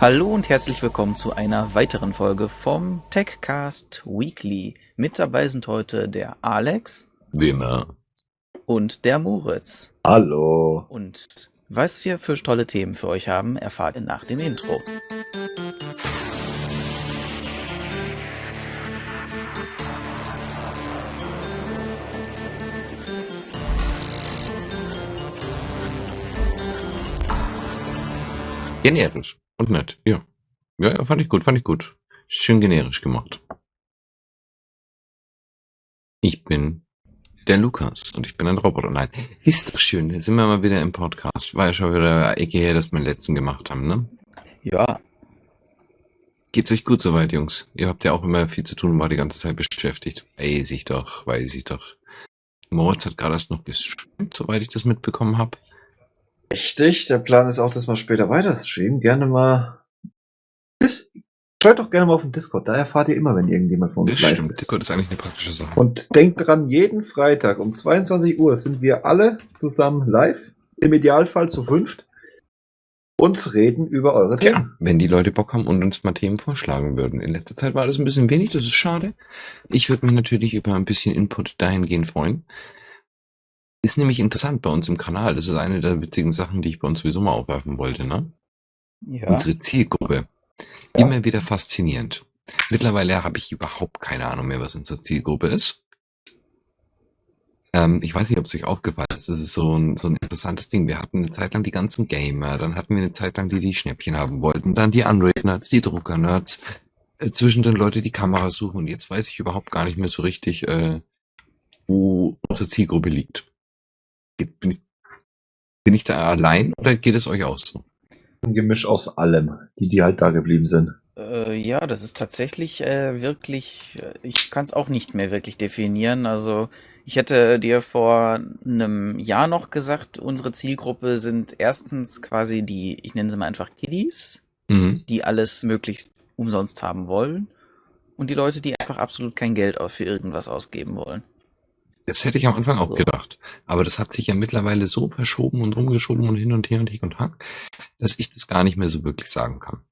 Hallo und herzlich willkommen zu einer weiteren Folge vom TechCast Weekly. Mit dabei sind heute der Alex. Wie immer. Und der Moritz. Hallo. Und was wir für tolle Themen für euch haben, erfahrt ihr nach dem Intro. Generisch und nett, ja. Ja, ja, fand ich gut, fand ich gut. Schön generisch gemacht. Ich bin der Lukas und ich bin ein Roboter. Nein, ist doch schön. Jetzt sind wir mal wieder im Podcast. War ja schon wieder Ecke her, dass wir den letzten gemacht haben, ne? Ja. Geht's euch gut soweit, Jungs? Ihr habt ja auch immer viel zu tun und war die ganze Zeit beschäftigt. Weiß ich doch, weiß ich doch. Moritz hat gerade erst noch gestreamt, soweit ich das mitbekommen habe. Richtig, der Plan ist auch, dass wir später weiter streamen. Gerne mal. Dis Schaut doch gerne mal auf den Discord, da erfahrt ihr immer, wenn irgendjemand von uns Das live stimmt, ist. Discord ist eigentlich eine praktische Sache. Und denkt dran, jeden Freitag um 22 Uhr sind wir alle zusammen live, im Idealfall zu fünft, und reden über eure Themen. wenn die Leute Bock haben und uns mal Themen vorschlagen würden. In letzter Zeit war das ein bisschen wenig, das ist schade. Ich würde mich natürlich über ein bisschen Input dahingehend freuen. Ist nämlich interessant bei uns im Kanal. Das ist eine der witzigen Sachen, die ich bei uns sowieso mal aufwerfen wollte, ne? Ja. Unsere Zielgruppe. Immer wieder faszinierend. Mittlerweile habe ich überhaupt keine Ahnung mehr, was unsere Zielgruppe ist. Ähm, ich weiß nicht, ob es euch aufgefallen ist. Das ist so ein, so ein interessantes Ding. Wir hatten eine Zeit lang die ganzen Gamer, dann hatten wir eine Zeit lang die, die Schnäppchen haben wollten, dann die Android-Nerds, die Drucker-Nerds, äh, zwischen den Leute, die Kameras suchen. Und jetzt weiß ich überhaupt gar nicht mehr so richtig, äh, wo unsere Zielgruppe liegt. Bin ich, bin ich da allein oder geht es euch auch so? Ein Gemisch aus allem, die, die halt da geblieben sind. Äh, ja, das ist tatsächlich äh, wirklich, äh, ich kann es auch nicht mehr wirklich definieren. Also ich hätte dir vor einem Jahr noch gesagt, unsere Zielgruppe sind erstens quasi die, ich nenne sie mal einfach Kiddies, Mhm. die alles möglichst umsonst haben wollen. Und die Leute, die einfach absolut kein Geld für irgendwas ausgeben wollen. Das hätte ich am Anfang auch So. gedacht. Aber das hat sich ja mittlerweile so verschoben und rumgeschoben und hin und her und Hick und Hack, dass ich das gar nicht mehr so wirklich sagen kann.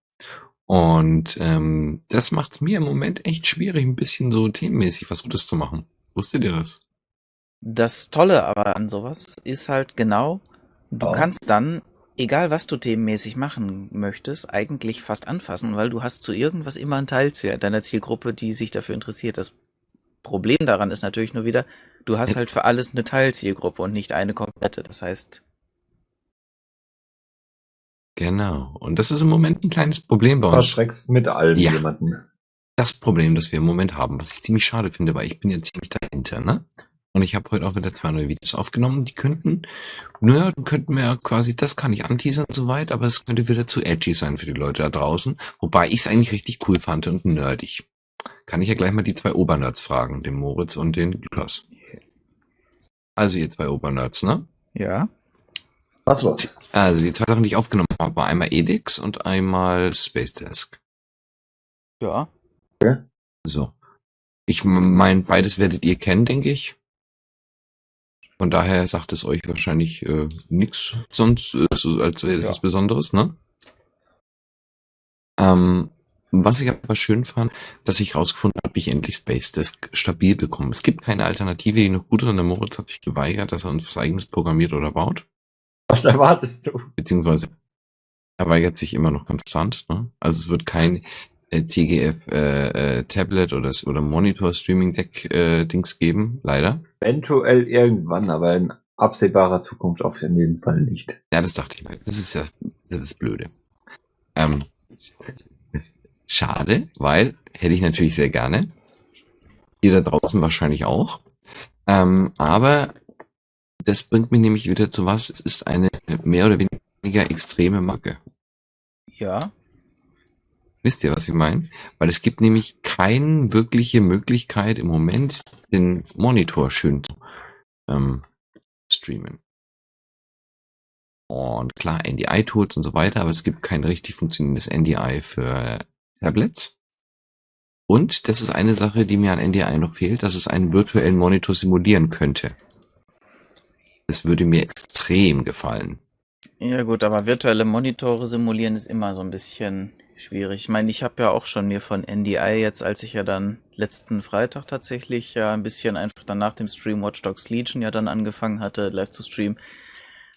Und ähm, das macht es mir im Moment echt schwierig, ein bisschen so themenmäßig was Gutes zu machen. Wusstet ihr das? Das Tolle aber an sowas ist halt genau, du Ja. kannst dann, egal was du themenmäßig machen möchtest, eigentlich fast anfassen, weil du hast zu irgendwas immer ein Teilziel deiner Zielgruppe, die sich dafür interessiert. Das Problem daran ist natürlich nur wieder, du hast halt für alles eine Teilzielgruppe und nicht eine komplette. Das heißt, Genau. Und das ist im Moment ein kleines Problem bei Du uns. erschreckst mit allem Ja. jemanden. das Problem, das wir im Moment haben, was ich ziemlich schade finde, weil ich bin ja ziemlich dahinter, ne? Und ich habe heute auch wieder zwei neue Videos aufgenommen, die könnten, naja, könnten wir quasi, das kann ich anteasern soweit, aber es könnte wieder zu edgy sein für die Leute da draußen, wobei ich es eigentlich richtig cool fand und nerdig. Kann ich ja gleich mal die zwei Obernerds fragen, den Moritz und den Lukas. Also ihr zwei Obernerds, ne? ja. Was los? Also die zwei Sachen, die ich aufgenommen habe, war einmal Edix und einmal Space Desk. Ja. So. Ich meine, beides werdet ihr kennen, denke ich. Von daher sagt es euch wahrscheinlich äh, nichts sonst, äh, so, als wäre das Ja. was Besonderes, ne? Ähm, was ich aber schön fand, dass ich rausgefunden habe, wie ich endlich Space Desk stabil bekomme. Es gibt keine Alternative, die noch gut ist, und der Moritz hat sich geweigert, dass er uns was eigenes programmiert oder baut. Was erwartest du? Beziehungsweise er weigert sich immer noch konstant. Ne? Also es wird kein äh, TGF äh, äh, Tablet oder, oder Monitor Streaming Deck äh, Dings geben, leider. Eventuell irgendwann, aber in absehbarer Zukunft auf jeden Fall nicht. Ja, das dachte ich mir. Das ist ja das ist Blöde. Ähm, schade, weil hätte ich natürlich sehr gerne. Ihr da draußen wahrscheinlich auch. Ähm, aber das bringt mich nämlich wieder zu was. Es ist eine mehr oder weniger extreme Macke. Ja. Wisst ihr, was ich meine? Weil es gibt nämlich keine wirkliche Möglichkeit im Moment, den Monitor schön zu ähm, streamen. Und klar, NDI-Tools und so weiter, aber es gibt kein richtig funktionierendes NDI für Tablets. Und das ist eine Sache, die mir an NDI noch fehlt, dass es einen virtuellen Monitor simulieren könnte. Das würde mir extrem gefallen. Ja gut, aber virtuelle Monitore simulieren ist immer so ein bisschen schwierig. Ich meine, ich habe ja auch schon mir von NDI jetzt, als ich ja dann letzten Freitag tatsächlich ja ein bisschen einfach dann nach dem Stream Watch Dogs Legion ja dann angefangen hatte, live zu streamen,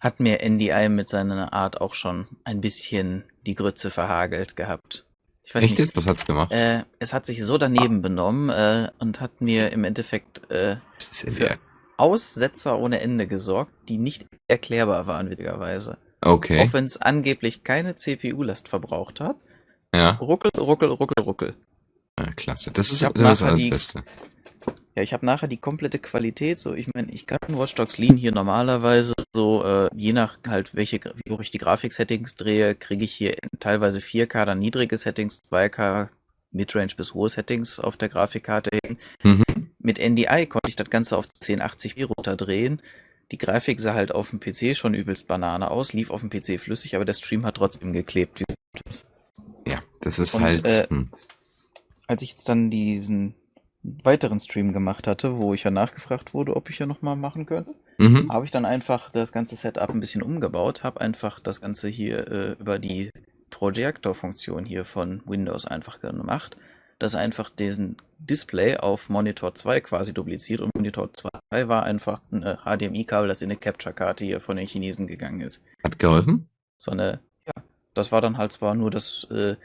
hat mir NDI mit seiner Art auch schon ein bisschen die Grütze verhagelt gehabt. Ich weiß Echt nicht, jetzt? Was hat's gemacht? Äh, es hat sich so daneben ah. benommen äh, und hat mir im Endeffekt äh, für Aussetzer ohne Ende gesorgt, die nicht erklärbar waren, witzigerweise. Okay. Auch wenn es angeblich keine CPU-Last verbraucht hat. Ja. Ruckel, ruckel, ruckel, ruckel. Ja, klasse. Das ist das, das, das Beste. Ja, ich habe nachher die komplette Qualität. So, ich meine, ich kann Watch Dogs Lean hier normalerweise so, äh, je nach halt, welche, wie hoch ich die Grafik-Settings drehe, kriege ich hier teilweise 4K, dann niedrige Settings, 2K, Midrange bis hohe Settings auf der Grafikkarte hin. Mhm. Mit NDI konnte ich das Ganze auf 1080p runterdrehen. Die Grafik sah halt auf dem PC schon übelst Banane aus, lief auf dem PC flüssig, aber der Stream hat trotzdem geklebt. Ja, das ist Und, halt. Äh, hm. als ich jetzt dann diesen weiteren Stream gemacht hatte, wo ich ja nachgefragt wurde, ob ich ja nochmal machen könnte, mhm. habe ich dann einfach das ganze Setup ein bisschen umgebaut, habe einfach das Ganze hier äh, über die Projektor-Funktion hier von Windows einfach gemacht, das einfach diesen Display auf Monitor 2 quasi dupliziert und Monitor 2 war einfach ein HDMI-Kabel, das in eine Capture-Karte hier von den Chinesen gegangen ist. Hat geholfen? So eine, ja, das war dann halt zwar nur das äh,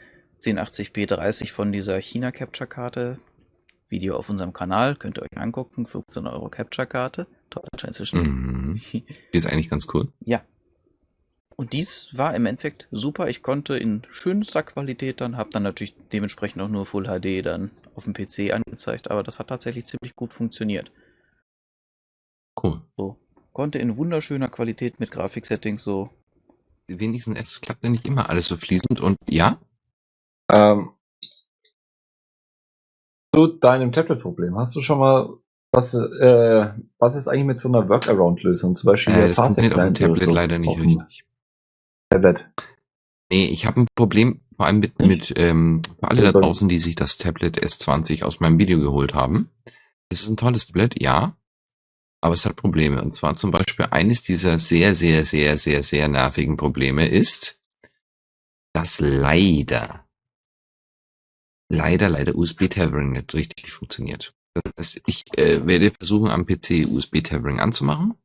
1080p 30 von dieser China-Capture-Karte, Video auf unserem Kanal, könnt ihr euch angucken, 15 Euro Capture-Karte, toller Transition. Mhm. Die ist eigentlich ganz cool. Ja. Und dies war im Endeffekt super. Ich konnte in schönster Qualität dann, habe dann natürlich dementsprechend auch nur Full HD dann auf dem PC angezeigt, aber das hat tatsächlich ziemlich gut funktioniert. Cool. So, konnte in wunderschöner Qualität mit Grafiksettings so. Wenigstens, es klappt ja nicht immer alles so fließend und ja? Ähm, zu deinem Tablet-Problem. Hast du schon mal was, äh, was ist eigentlich mit so einer Workaround-Lösung? Zum Beispiel äh, das funktioniert auf dem Tablet leider nicht richtig. Tablet. Nee, ich habe ein Problem, vor allem mit, mit ähm, für alle da draußen, die sich das Tablet S20 aus meinem Video geholt haben. Es ist ein tolles Tablet, ja, aber es hat Probleme. Und zwar zum Beispiel eines dieser sehr, sehr, sehr, sehr, sehr nervigen Probleme ist, dass leider leider, leider USB-Tethering nicht richtig funktioniert. Das heißt, ich äh, werde versuchen, am PC USB-Tethering anzumachen.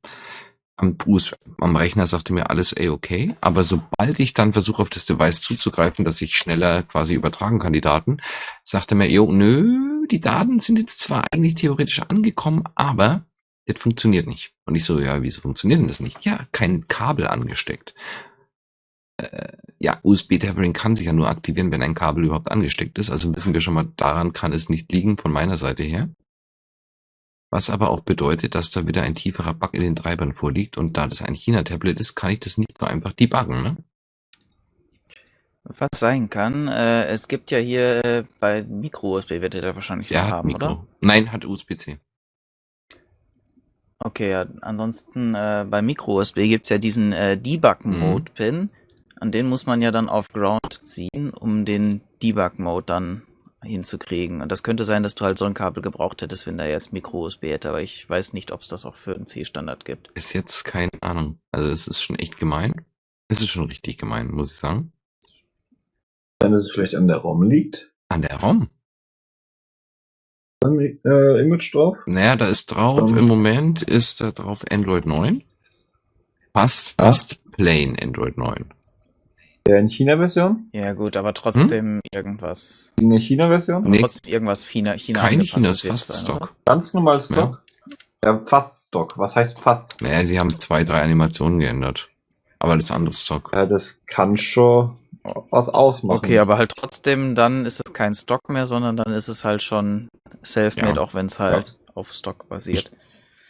Am, US am Rechner sagte mir alles ey okay, aber sobald ich dann versuche, auf das Device zuzugreifen, dass ich schneller quasi übertragen kann, die Daten, sagte mir, jo, nö, die Daten sind jetzt zwar eigentlich theoretisch angekommen, aber das funktioniert nicht. Und ich so, ja, wieso funktioniert denn das nicht? Ja, kein Kabel angesteckt äh, ja, USB-Tethering kann sich ja nur aktivieren, wenn ein Kabel überhaupt angesteckt ist. Also wissen wir schon mal, daran kann es nicht liegen von meiner Seite her. Was aber auch bedeutet, dass da wieder ein tieferer Bug in den Treibern vorliegt. Und da das ein China-Tablet ist, kann ich das nicht so einfach debuggen. Ne? Was sein kann, äh, es gibt ja hier äh, bei Micro-USB, werdet ihr da wahrscheinlich ja, haben, Mikro. oder? Nein, hat USB-C. Okay, ja, ansonsten äh, bei Micro-USB gibt es ja diesen äh, Debug-Mode-Pin. Mhm. An den muss man ja dann auf Ground ziehen, um den Debug-Mode dann hinzukriegen. Und das könnte sein, dass du halt so ein Kabel gebraucht hättest, wenn da jetzt Micro-USB hätte, aber ich weiß nicht, ob es das auch für einen C-Standard gibt. Ist jetzt keine Ahnung. Also es ist schon echt gemein. Es ist schon richtig gemein, muss ich sagen. Dann ist es vielleicht an der ROM liegt. An der ROM? Äh, Image drauf? Naja, da ist drauf, um, im Moment ist da drauf Android 9. Fast, fast plain Android 9. Der in China-Version? Ja, gut, aber trotzdem hm? irgendwas. In der China-Version? Nee. Trotzdem irgendwas China. China Kein China, ist fast sein, Stock. Oder? Ganz normal Stock? Ja. ja, fast Stock. Was heißt fast? Naja, sie haben zwei, drei Animationen geändert. Aber das andere Stock. Ja, das kann schon was ausmachen. Okay, aber halt trotzdem, dann ist es kein Stock mehr, sondern dann ist es halt schon self-made, ja. auch wenn es halt ja. auf Stock basiert.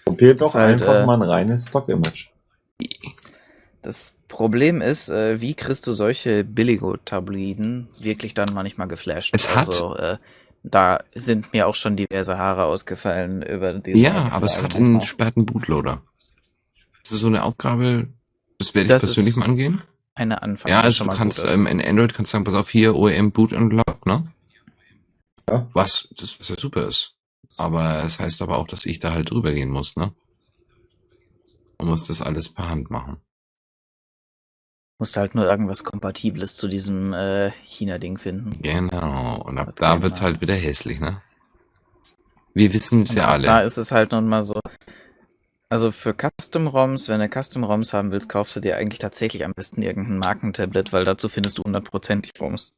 Probiert doch halt, einfach äh, mal ein reines Stock-Image. Das Problem ist, äh, wie kriegst du solche Billigo-Tabliden wirklich dann manchmal geflasht? Es hat. Also, äh, da sind mir auch schon diverse Haare ausgefallen über diesen. Ja, aber es hat einen sperrten Bootloader. Das ist so eine Aufgabe, das werde ich das persönlich mal angehen. Eine Anfang. Ja, also du kannst ähm, in Android kannst du sagen, pass auf hier OEM Boot Unlock, ne? Ja. Was, das, was ja super ist. Aber es das heißt aber auch, dass ich da halt drüber gehen muss, ne? Man muss das alles per Hand machen. Musst halt nur irgendwas Kompatibles zu diesem äh, China-Ding finden. Genau. Und ab Hat da keiner. wird's halt wieder hässlich, ne? Wir wissen es ja alle. Da ist es halt nun mal so. Also für Custom-ROMs, wenn du Custom-ROMs haben willst, kaufst du dir eigentlich tatsächlich am besten irgendein Markentablet, weil dazu findest du hundertprozentig ROMs.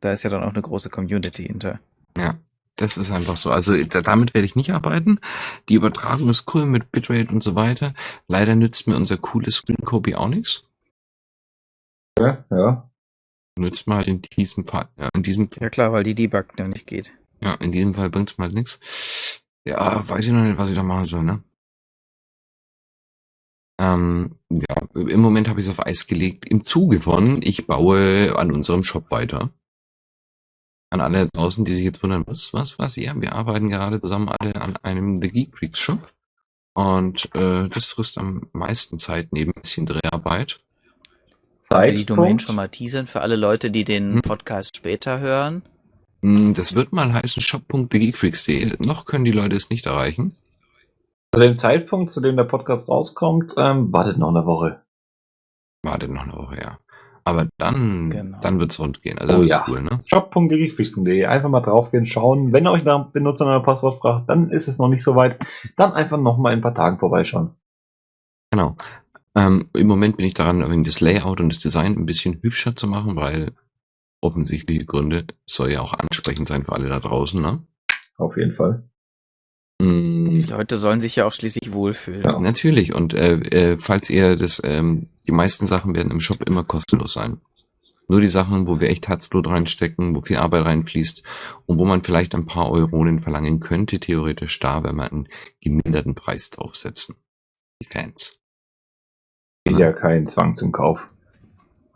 Da ist ja dann auch eine große Community hinter. Ja, das ist einfach so. Also da, damit werde ich nicht arbeiten. Die Übertragung ist cool mit Bitrate und so weiter. Leider nützt mir unser cooles Screen Copy auch nichts. Ja, ja. Nützt mir halt in diesem Fall, ja, in diesem, Ja klar, weil die Debug ja nicht geht. ja, in diesem Fall bringt's mal nichts. Ja, weiß ich noch nicht, was ich da machen soll, ne? Ähm, ja, im Moment habe ich es auf Eis gelegt. Im Zuge von, ich baue an unserem Shop weiter. An alle draußen, die sich jetzt wundern, was, was, was, ja, wir arbeiten gerade zusammen alle an einem The Geek Freaks Shop. Und äh, das frisst am meisten Zeit neben ein bisschen Dreharbeit. Will die Domain Zeitpunkt. schon mal teasern für alle Leute, die den Hm. Podcast später hören. Hm, Das wird mal heißen shop.thegeekfreaks.de. Noch können die Leute es nicht erreichen. Zu dem Zeitpunkt, zu dem der Podcast rauskommt, ähm, wartet noch eine Woche. Wartet noch eine Woche, ja. Aber dann, Genau. dann wird's rund gehen. Also Oh ja. cool, ne? shop.geekfreaks.de. Einfach mal draufgehen, schauen. Wenn ihr euch nach Benutzer nach Passwort fragt, dann ist es noch nicht so weit. Dann einfach noch mal in ein paar Tagen vorbeischauen. Genau. Ähm, Im Moment bin ich daran, das Layout und das Design ein bisschen hübscher zu machen, weil offensichtliche Gründe soll ja auch ansprechend sein für alle da draußen, ne? Auf jeden Fall. Mm, Die Leute sollen sich ja auch schließlich wohlfühlen. Ja. Natürlich. Und äh, äh, falls ihr das, ähm, die meisten Sachen werden im Shop immer kostenlos sein. Nur die Sachen, wo wir echt Herzblut reinstecken, wo viel Arbeit reinfließt und wo man vielleicht ein paar Euronen verlangen könnte, theoretisch da, wenn man einen gemilderten Preis draufsetzen. Die Fans. Ja kein Zwang zum Kauf.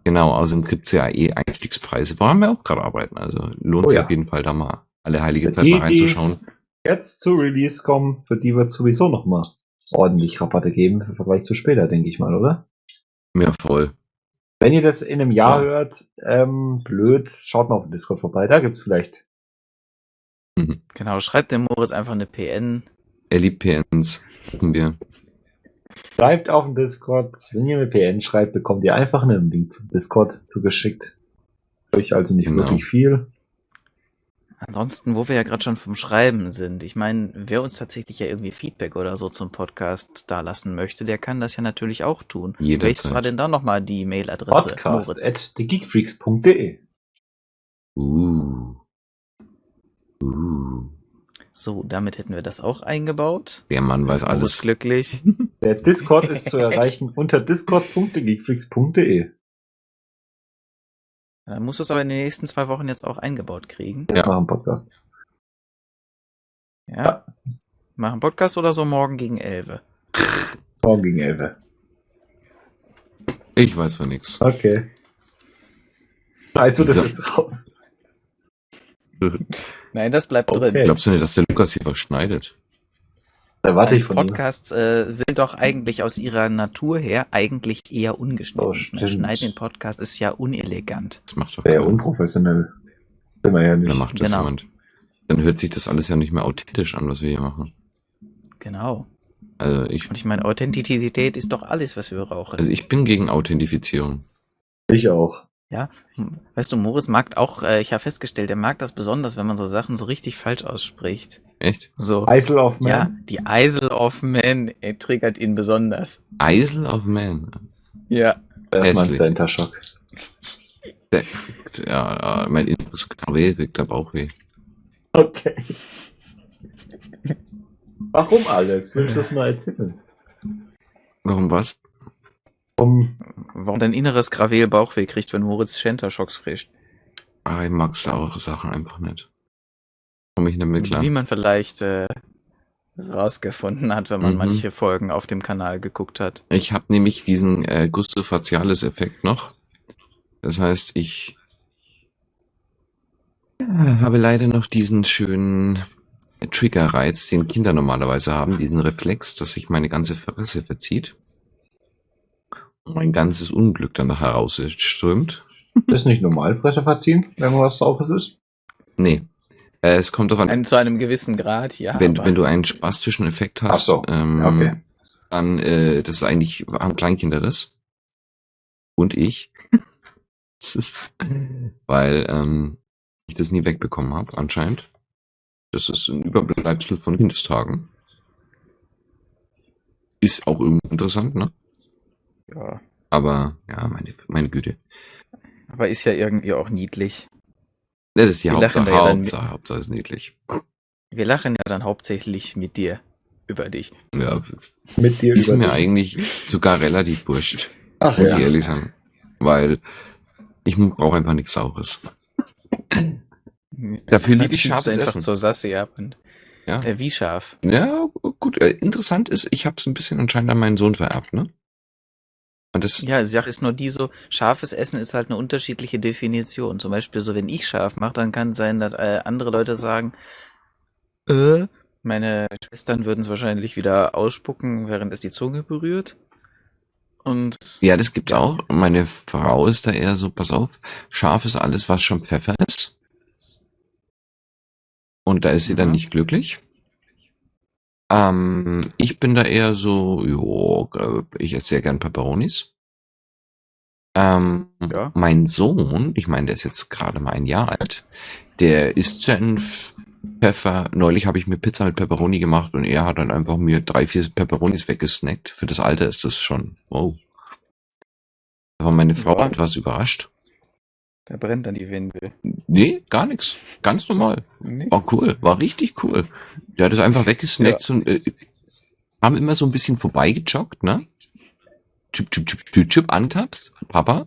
Genau, außerdem gibt's ja eh Einstiegspreise, woran wir auch gerade arbeiten. Also lohnt Oh sich ja. auf jeden Fall da mal alle heilige Die, Zeit mal die- reinzuschauen. Jetzt zu Release kommen, für die wird sowieso noch mal ordentlich Rabatte geben im Vergleich zu später, denke ich mal, oder? Mehr voll. Wenn ihr das in einem Jahr Ja. hört, ähm, blöd, schaut mal auf dem Discord vorbei. Da gibt's vielleicht. Mhm. Genau, schreibt dem Moritz einfach eine PN. Er liebt PNs. Wir. Schreibt auf dem Discord. Wenn ihr eine PN schreibt, bekommt ihr einfach einen Link zum Discord zugeschickt. Euch also nicht Genau. wirklich viel. Ansonsten, wo wir ja gerade schon vom Schreiben sind, ich meine, wer uns tatsächlich ja irgendwie Feedback oder so zum Podcast da lassen möchte, der kann das ja natürlich auch tun. Jederzeit. Welches war denn da nochmal die Mailadresse? Podcast Moritz? at thegeekfreaks.de. Uh. Uh. So, damit hätten wir das auch eingebaut. Der Mann weiß Moritz alles. glücklich. Der Discord ist zu erreichen unter discord.thegeekfreaks.de. Dann musst du es aber in den nächsten zwei Wochen jetzt auch eingebaut kriegen. Ja. machen Podcast. Ja. Machen Podcast oder so morgen gegen 11. Morgen gegen 11. Ich weiß von nix. Okay. Also das So. jetzt raus. Nein, das bleibt Okay. drin. Glaubst du nicht, dass der Lukas hier was schneidet? Da warte ich von ihm. Podcasts äh, sind doch eigentlich aus ihrer Natur her eigentlich eher ungeschnitten. Oh, Ne? Schneiden in Podcast ist ja unelegant. Das macht doch Sehr unprofessionell. Sind wir ja Dann nicht. macht das Genau. jemand. Dann hört sich das alles ja nicht mehr authentisch an, was wir hier machen. Genau. Also ich, Und ich meine, Authentizität ist doch alles, was wir brauchen. also ich bin gegen Authentifizierung. Ich auch. Ja, Hm. weißt du, Moritz mag auch, äh, ich habe festgestellt, er mag das besonders, wenn man so Sachen so richtig falsch ausspricht. Echt? So. Isle of Man. Ja, die Isle of Man äh, triggert ihn besonders. Isle of Man. Ja. Erstmal ein. Center Shock. Der, ja, mein inneres Gravel kriegt der Bauchweh. Okay. Warum, Alex? Willst du das mal erzählen? Warum was? Um, Warum dein inneres Gravel Bauchweh kriegt, wenn Moritz Shenta-Schocks frischt. Ah, ich mag saure Sachen einfach nicht. Komme ich nicht mit klar. Wie man vielleicht äh, rausgefunden hat, wenn man Mhm. manche Folgen auf dem Kanal geguckt hat. Ich habe nämlich diesen äh, Gusto Facialis Effekt noch. Das heißt, ich habe leider noch diesen schönen Triggerreiz, den Kinder normalerweise haben, diesen Reflex, dass sich meine ganze Fresse verzieht. Mein ganzes Unglück dann nachher rausströmt. ist nicht normal, Fresse verziehen, wenn man was Saures ist? Nee. Äh, es kommt doch an, zu einem gewissen Grad, ja. wenn, wenn du einen spastischen Effekt hast, Ach so, ähm, okay. dann, äh, das ist eigentlich, haben Kleinkinder das. und ich. Das ist, weil ähm, ich das nie wegbekommen habe, anscheinend. Das ist ein Überbleibsel von Kindestagen. Ist auch irgendwie interessant, ne? Ja. Aber ja, meine, meine Güte. Aber ist ja irgendwie auch niedlich. Ja, das ist die Wir Hauptsache. ja dann Hauptsache, Hauptsache ist niedlich. Wir lachen ja dann hauptsächlich mit dir über dich. Ja, Mit dir ist über mir dich. eigentlich sogar relativ wurscht, Ach muss ja. ich ehrlich sagen. Weil ich brauche einfach nichts Saures. Dafür liebe ich scharfes einfach Essen. zur Sasse ab und Ja. äh, wie scharf? Ja, gut. Äh, interessant ist, ich habe es ein bisschen anscheinend an meinen Sohn vererbt, ne? Und das, Ja, die Sache ist nur die so, scharfes Essen ist halt eine unterschiedliche Definition. Zum Beispiel so, wenn ich scharf mache, dann kann es sein, dass äh, andere Leute sagen, äh, meine Schwestern würden es wahrscheinlich wieder ausspucken, während es die Zunge berührt. Und ja, das gibt's auch. Meine Frau ist da eher so, pass auf, scharf ist alles, was schon Pfeffer ist. Und da ist sie dann Mhm. nicht glücklich. Ähm, ich bin da eher so, jo, äh, ich esse sehr gern Pepperonis. Ähm, Ja. Mein Sohn, ich meine, der ist jetzt gerade mal ein Jahr alt, der isst Senf, Pfeffer. Neulich habe ich mir Pizza mit Pepperoni gemacht und er hat dann einfach mir drei, vier Pepperonis weggesnackt. Für das Alter ist das schon, wow. Da war meine Frau Ja. etwas überrascht. Da brennt dann die Windel. Nee, gar nichts. Ganz normal. War cool, war richtig cool. Der hat es einfach weggesnackt und äh, haben immer so ein bisschen vorbeigejoggt, ne? Chip, chip, chip, chip, chip, antappst. Papa,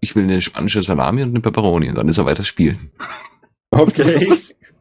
ich will eine spanische Salami und eine Pepperoni und dann ist er weiter spielen. Okay.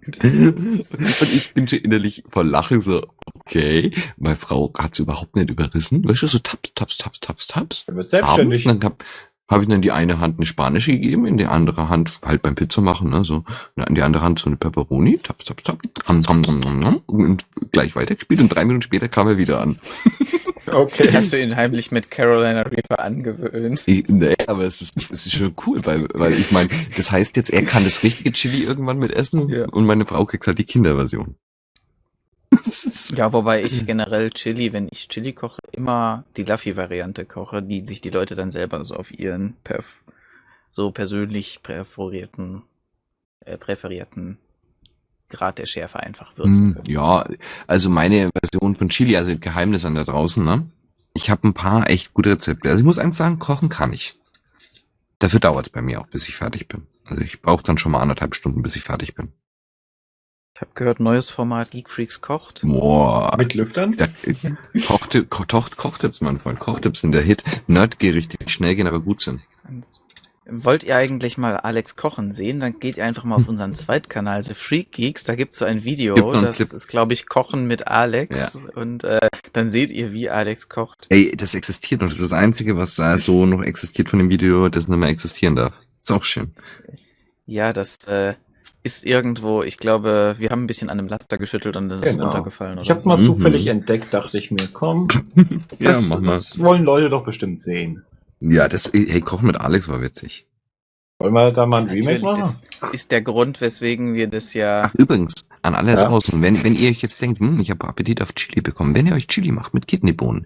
und ich bin schon innerlich vor Lachen so, okay, meine Frau hat's überhaupt nicht überrissen. Weißt du, so taps, taps, taps, taps, taps. Er wird selbstständig. Dann hab, habe ich dann die eine Hand eine spanische gegeben, in die andere Hand halt beim Pizza machen, ne, so, in die andere Hand so eine Pepperoni, taps, taps, ham, ham, ham, ham, ham, und gleich weitergespielt und drei Minuten später kam er wieder an. Okay. Hast du ihn heimlich mit Carolina Reaper angewöhnt? Ich, nee, aber es ist, es ist schon cool, weil, weil ich meine, das heißt jetzt, er kann das richtige Chili irgendwann mit essen Ja. und meine Frau kriegt halt die Kinderversion. Ja, wobei ich generell Chili, wenn ich Chili koche, immer die Luffy-Variante koche, die sich die Leute dann selber so auf ihren perf so persönlich präferierten, äh, präferierten Grad der Schärfe einfach würzen können. ja, also meine Version von Chili, also Geheimnis an da draußen, ne? Ich habe ein paar echt gute Rezepte. Also ich muss eins sagen, kochen kann ich. Dafür dauert es bei mir auch, bis ich fertig bin. Also ich brauche dann schon mal anderthalb Stunden, bis ich fertig bin. Ich habe gehört, neues Format Geek Freaks kocht. Boah. Mit Lüftern? Da, Kochtipp, Ko Koch, Kochtipps, mein Freund. Kochtipps sind der Hit. Nerdgerichte, die schnell gehen, aber gut sind. Wollt ihr eigentlich mal Alex kochen sehen? Dann geht ihr einfach mal auf unseren Zweitkanal, The Freak Geeks. Da gibt's so ein Video, das Clip? ist, glaube ich, Kochen mit Alex. Und äh, dann seht ihr, wie Alex kocht. Ey, das existiert noch. Das ist das Einzige, was da so noch existiert von dem Video, das nicht mehr existieren darf. Ist auch schön. Ja, das äh, ist irgendwo, ich glaube, wir haben ein bisschen an einem Laster geschüttelt und das ist Genau. runtergefallen. Ich hab's so. mal Mhm. zufällig entdeckt, dachte ich mir, komm, Ja, das, mach mal. das wollen Leute doch bestimmt sehen. Ja, das, hey, Kochen mit Alex war witzig. Wollen wir da mal ein Remake machen? das ist der Grund, weswegen wir das ja. Ach, übrigens, an alle Ja. draußen, wenn, wenn ihr euch jetzt denkt, hm, ich habe Appetit auf Chili bekommen, wenn ihr euch Chili macht mit Kidneybohnen,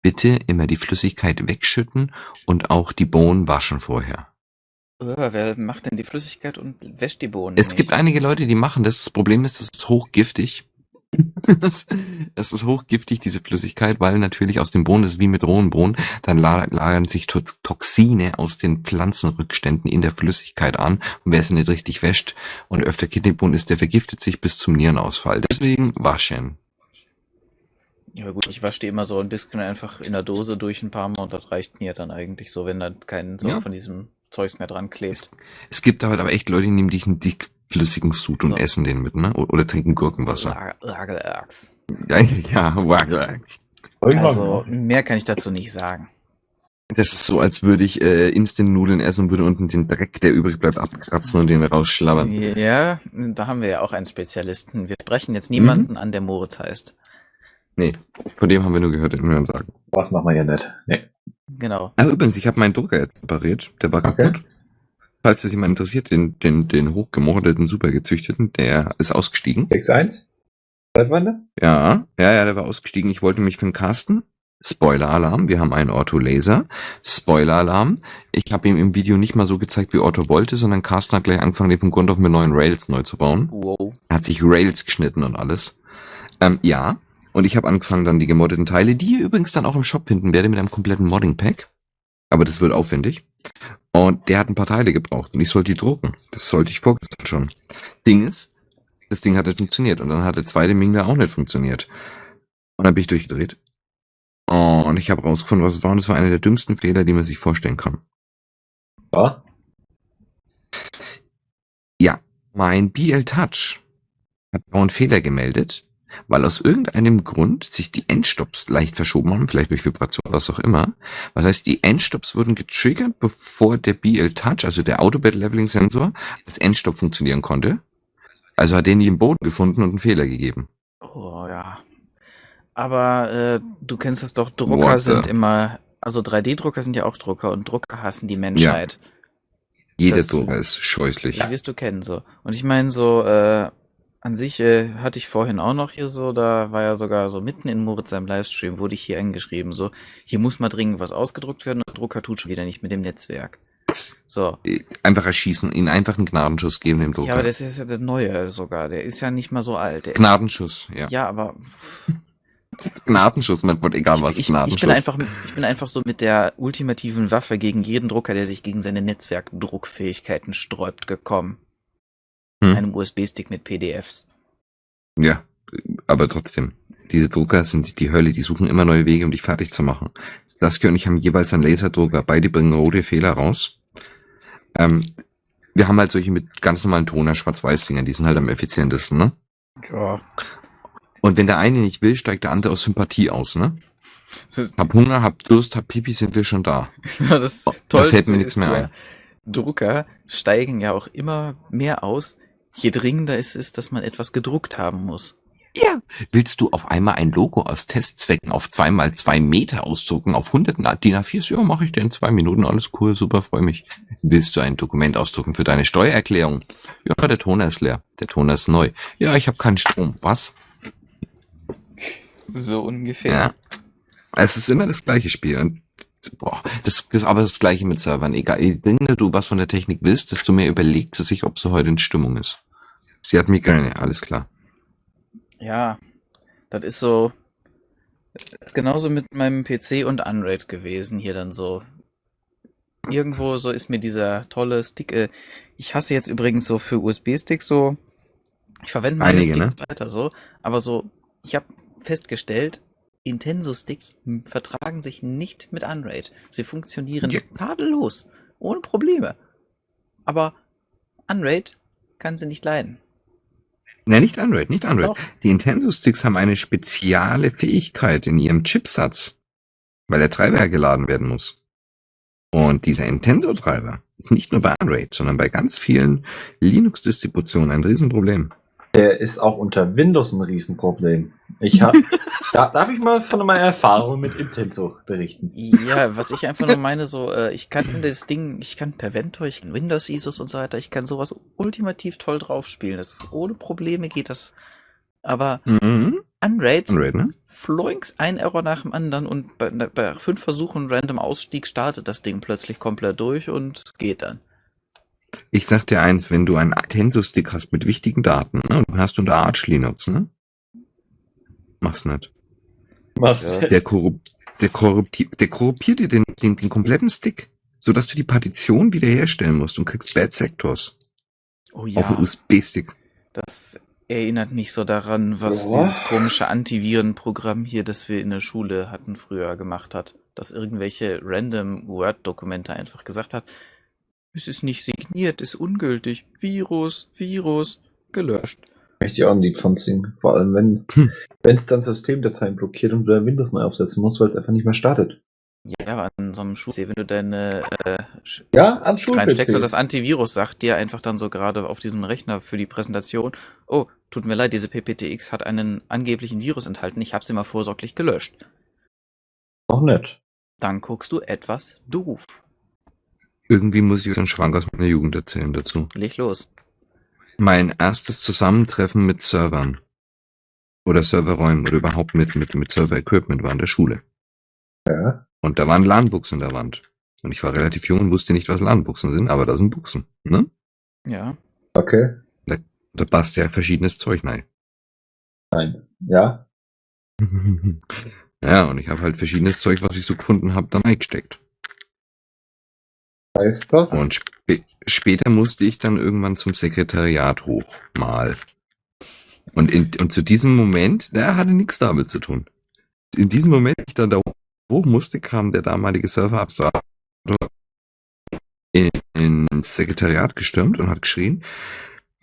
bitte immer die Flüssigkeit wegschütten und auch die Bohnen waschen vorher. Wer macht denn die Flüssigkeit und wäscht die Bohnen? Es nicht? gibt einige Leute, die machen das. Das Problem ist, es ist hochgiftig. Es es ist hochgiftig, diese Flüssigkeit, weil natürlich aus den Bohnen, ist wie mit rohen Bohnen, dann la- lagern sich To- Toxine aus den Pflanzenrückständen in der Flüssigkeit an. Und wer sie nicht richtig wäscht und öfter Kidneybohnen isst, der vergiftet sich bis zum Nierenausfall. Deswegen waschen. Ja gut, ich wasche die immer so ein bisschen einfach in der Dose durch ein paar Mal und das reicht mir dann eigentlich so, wenn da kein so Ja. von diesem Zeugs mehr dran klebt. Es gibt aber, aber echt Leute, die nehmen diesen dickflüssigen Sud und So. essen den mit, ne? Oder, oder trinken Gurkenwasser. La- Lagerachs. Ja, ja. Irgendwann Also mehr kann ich dazu nicht sagen. Das ist so, als würde ich äh, Instant-Nudeln essen und würde unten den Dreck, der übrig bleibt, abkratzen und den rausschlabbern. Ja, da haben wir ja auch einen Spezialisten. Wir sprechen jetzt Mhm. niemanden an, der Moritz heißt. Nee, von dem haben wir nur gehört, den wir sagen. Was machen wir ja nicht? Nee. Genau. Ah, übrigens, ich habe meinen Drucker jetzt repariert. Der war Okay. kaputt. Falls es jemand interessiert, den, den, den hochgemordeten, super gezüchteten, der ist ausgestiegen. 6-1? Seit wann? Ja, ja, ja, der war ausgestiegen. Ich wollte mich für den Carsten Spoiler-Alarm, wir haben einen Ortho Laser. Spoiler-Alarm, ich habe ihm im Video nicht mal so gezeigt, wie Ortho wollte, sondern Carsten hat gleich angefangen, den von Grund auf mit neuen Rails neu zu bauen. Wow. Er hat sich Rails geschnitten und alles. Ähm, ja, und ich habe angefangen dann die gemoddeten Teile, die ihr übrigens dann auch im Shop finden werde mit einem kompletten Modding-Pack. Aber das wird aufwendig. Und der hat ein paar Teile gebraucht und ich sollte die drucken. Das sollte ich vorgestern schon. Ding ist, das Ding hat nicht funktioniert und dann hat der zweite Ming da auch nicht funktioniert. Und dann bin ich durchgedreht. Und ich habe rausgefunden, was es war und es war einer der dümmsten Fehler, die man sich vorstellen kann. Ja? Ja, mein BL Touch hat einen Fehler gemeldet, weil aus irgendeinem Grund sich die Endstops leicht verschoben haben, vielleicht durch Vibration, was auch immer. Was heißt, die Endstops wurden getriggert, bevor der BL Touch, also der Autobed Leveling Sensor, als Endstop funktionieren konnte. Also hat der nie im Boden gefunden und einen Fehler gegeben. Oh ja. Aber äh, du kennst das doch, Drucker What the- sind immer, also 3D-Drucker sind ja auch Drucker und Drucker hassen die Menschheit. Jeder Das- Drucker ist scheußlich. Das wirst du kennen so. Und ich meine so, äh, an sich äh, hatte ich vorhin auch noch hier so, da war ja sogar so mitten in Moritz seinem Livestream, wurde ich hier angeschrieben, so, hier muss mal dringend was ausgedruckt werden und der Drucker tut schon wieder nicht mit dem Netzwerk. So. Einfach erschießen, ihnen einfach einen Gnadenschuss geben dem Ja, aber Drucker. das ist ja der neue sogar, der ist ja nicht mal so alt. Der Gnadenschuss, ja. ja, aber Gnadenschuss, man wird egal was, ich, ich, Gnadenschuss. ich bin einfach, ich bin einfach so mit der ultimativen Waffe gegen jeden Drucker, der sich gegen seine Netzwerkdruckfähigkeiten sträubt, gekommen. Hm. Einem USB-Stick mit PDFs. Ja, aber trotzdem. Diese Drucker sind die Hölle, die suchen immer neue Wege, um dich fertig zu machen. Saskia und ich haben jeweils einen Laserdrucker, beide bringen rote Fehler raus. Ähm, wir haben halt solche mit ganz normalen Toner, Schwarz-Weiß-Dingern, die sind halt am effizientesten, ne? Ja. Und wenn der eine nicht will, steigt der andere aus Sympathie aus, ne? Hab Hunger, hab Durst, hab Pipi, sind wir schon da. das da Tollste fällt mir nichts ist mehr ja, ein. Drucker steigen ja auch immer mehr aus, je dringender es ist, dass man etwas gedruckt haben muss. Ja. Willst du auf einmal ein Logo aus Testzwecken auf zweimal zwei Meter ausdrucken, auf 100 DIN A4? Ja, mache ich dir in zwei Minuten, alles cool, super, freue mich. Willst du ein Dokument ausdrucken für deine Steuererklärung? Ja, der Toner ist leer, der Toner ist neu. Ja, ich habe keinen Strom. Was? So ungefähr. Ja. Es ist immer das gleiche Spiel. Und, boah, das, ist aber das gleiche mit Servern. Egal, je dringender du was von der Technik willst, desto mehr überlegt sie sich, ob sie heute in Stimmung ist. Sie hat Migräne, alles klar. Ja, das ist so genauso mit meinem PC und Unraid gewesen hier dann so. Irgendwo so ist mir dieser tolle Stick. Äh, ich hasse jetzt übrigens so für USB-Sticks so. Ich verwende meine Einige, Sticks ne? weiter so, aber so, ich habe festgestellt, Intenso-Sticks vertragen sich nicht mit Unraid. Sie funktionieren Ja. tadellos, ohne Probleme. Aber Unraid kann sie nicht leiden. Nein, nicht Android, nicht Android. Doch. Die Intenso-Sticks haben eine spezielle Fähigkeit in ihrem Chipsatz, weil der Treiber geladen werden muss. Und dieser Intenso-Treiber ist nicht nur bei Android, sondern bei ganz vielen Linux-Distributionen ein Riesenproblem. Der ist auch unter Windows ein Riesenproblem. Ich hab, da, darf ich mal von meiner Erfahrung mit Intenso berichten? Ja, was ich einfach nur meine, so, äh, ich kann das Ding, ich kann per Ventor, ich kann Windows ISOs und so weiter, ich kann sowas ultimativ toll drauf spielen. Das, ohne Probleme geht das. Aber Mhm. Unraid, Android, ne? floinks, ein Error nach dem anderen und bei, bei fünf Versuchen random Ausstieg startet das Ding plötzlich komplett durch und geht dann. Ich sag dir eins, wenn du einen Intenso-Stick hast mit wichtigen Daten, ne, und hast du unter Arch Linux, ne? Mach's nicht. Was? Ja. denn? Der, korrupt, der, korrupti der korruptiert dir den, den, den kompletten Stick, sodass du die Partition wiederherstellen musst und kriegst Bad Sectors Oh auf dem USB-Stick. Das erinnert mich so daran, was Ja. dieses komische Antivirenprogramm hier, das wir in der Schule hatten, früher gemacht hat. Dass irgendwelche random Word-Dokumente einfach gesagt hat, es ist nicht signiert, ist ungültig. Virus, Virus, gelöscht. Möchte ich auch ein Lied von singen. Vor allem, wenn Hm. es dann Systemdateien blockiert und du dann Windows neu aufsetzen musst, weil es einfach nicht mehr startet. Ja, aber an so einem Schul wenn du deine äh, Ja, an reinsteckst und das. Antivirus sagt dir einfach dann so gerade auf diesem Rechner für die Präsentation, oh, tut mir leid, diese PPTX hat einen angeblichen Virus enthalten, ich hab's immer vorsorglich gelöscht. Auch nett. Dann guckst du etwas doof. Irgendwie muss ich euch einen Schwank aus meiner Jugend erzählen dazu. Leg los. Mein erstes Zusammentreffen mit Servern oder Serverräumen oder überhaupt mit, mit, mit Server-Equipment war in der Schule. Ja. Und da waren LAN-Buchsen in der Wand. Und ich war relativ jung und wusste nicht, was LAN-Buchsen sind, aber da sind Buchsen. Ne? Ja. Okay. Da passt ja verschiedenes Zeug rein. Nein. Ja. Ja, und ich habe halt verschiedenes Zeug, was ich so gefunden habe, da reingesteckt. Heißt das? Und spä später musste ich dann irgendwann zum Sekretariat hoch, mal. Und, in, und zu diesem Moment, der hatte nichts damit zu tun. In diesem Moment, ich dann da hoch musste, kam der damalige Serverabfahrer in, ins Sekretariat gestürmt und hat geschrien,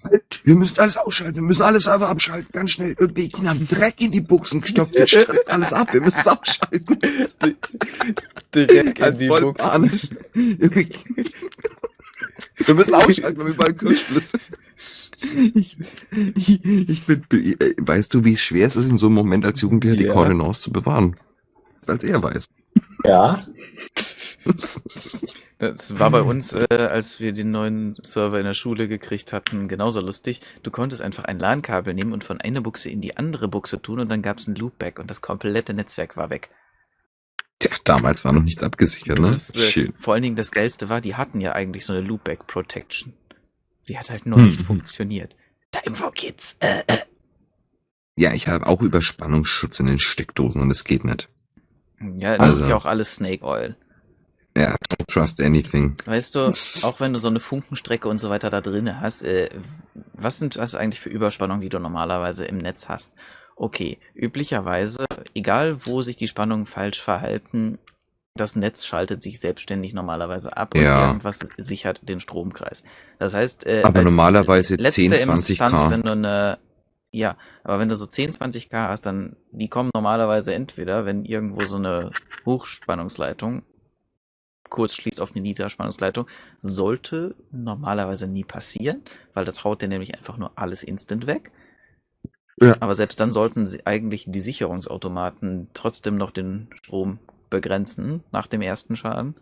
halt, wir müssen alles ausschalten, wir müssen alle Server abschalten, ganz schnell. Irgendwie, die haben Dreck in die Buchsen gestopft, jetzt streift alles ab, wir müssen es. Direkt Halt voll panisch. Irgendwie- Wir müssen ausschalten, wir haben überall Kurzschluss. Ich, ich, ich bin, äh, weißt du, wie schwer es ist, in so einem Moment als Jugendlicher die Ja. Koordinaten zu bewahren? Als er weiß. Ja. Das war bei uns, äh, als wir den neuen Server in der Schule gekriegt hatten, genauso lustig. Du konntest einfach ein LAN-Kabel nehmen und von einer Buchse in die andere Buchse tun und dann gab es ein Loopback und das komplette Netzwerk war weg. Ja, damals war noch nichts abgesichert, ne? Das, äh, Schön. vor allen Dingen das Geilste war, die hatten ja eigentlich so eine Loopback Protection. Sie hat halt nur Hm. nicht funktioniert. Timeflow Kids, äh, äh. Ja, ich habe auch Überspannungsschutz in den Steckdosen und es geht nicht. Ja, das Also- ist ja auch alles Snake Oil. Ja, don't trust anything. Weißt du, auch wenn du so eine Funkenstrecke und so weiter da drin hast, äh, was sind das eigentlich für Überspannungen, die du normalerweise im Netz hast? Okay, üblicherweise, egal wo sich die Spannungen falsch verhalten, das Netz schaltet sich selbstständig normalerweise ab und Ja. irgendwas sichert den Stromkreis. Das heißt, äh, Aber normalerweise letzte 10, 20 Instanz, K. wenn du eine, ja, aber wenn du so 10, 20 K hast, dann, die kommen normalerweise entweder, wenn irgendwo so eine Hochspannungsleitung kurz schließt auf eine Niederspannungsleitung, sollte normalerweise nie passieren, weil da traut der nämlich einfach nur alles instant weg. Ja. Aber selbst dann sollten sie eigentlich die Sicherungsautomaten trotzdem noch den Strom begrenzen nach dem ersten Schaden.